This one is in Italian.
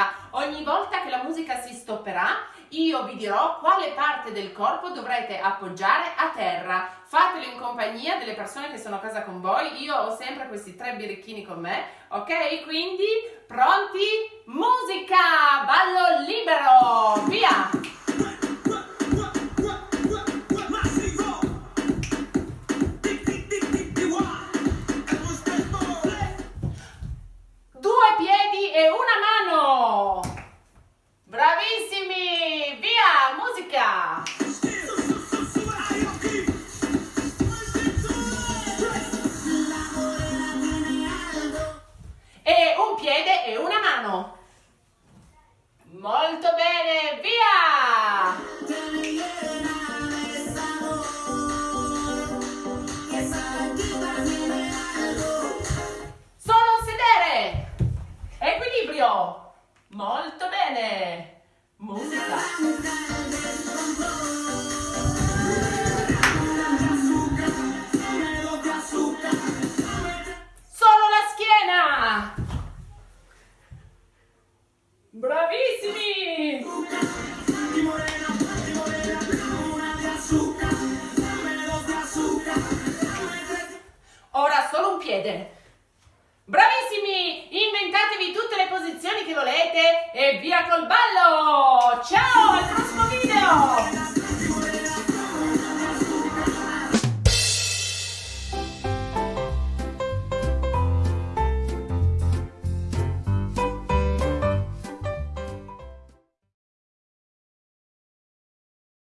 musica. Ogni volta che la musica si stopperà, io vi dirò quale parte del corpo dovrete appoggiare a terra. Fatelo in compagnia delle persone che sono a casa con voi. Io ho sempre questi tre birichini con me, ok? Quindi, pronti? Mano. Molto bene, via! Solo sedere. Equilibrio. Molto bene. Musica. Piede. Bravissimi! Inventatevi tutte le posizioni che volete e via col ballo!